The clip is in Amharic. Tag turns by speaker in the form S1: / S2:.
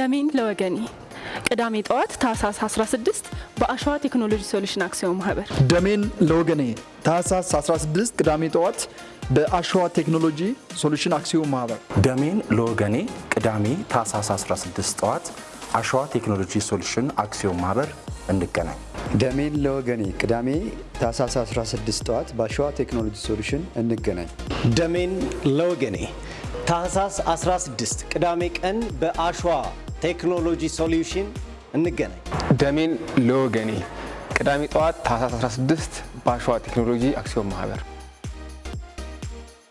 S1: ደሜን ለወገኔ ቅዳሜ ጠዋት ታህሳስ 16 በአሸዋ ቴክኖሎጂ ሶሉሽን አክሲዮን ማህበር
S2: ደሜን ለወገኔ ታህሳስ 16 ቅዳሜ ጠዋት በአሸዋ ቴክኖሎጂ ሶሉሽን አክሲዮን ማህበር
S3: ደሜን ለወገኔ ቅዳሜ ታህሳስ 16 ጠዋት አሸዋ ቴክኖሎጂ ሶሉሽን አክሲዮን ማህበር እንገናኝ።
S4: ደሜን ለወገኔ ቅዳሜ ታህሳስ 16 ጠዋት በአሸዋ ቴክኖሎጂ ሶሉሽን እንገናኝ።
S5: ደሜን ለወገኔ ታህሳስ 16 ቅዳሜ ቀን በአሸዋ ቴክኖሎጂ ሶሉሽን እንገናኝ።
S6: ደሜን ለወገኔ ቅዳሜ ጠዋት ታህሳስ 16 በአሸዋ ቴክኖሎጂ አክሲዮን ማህበር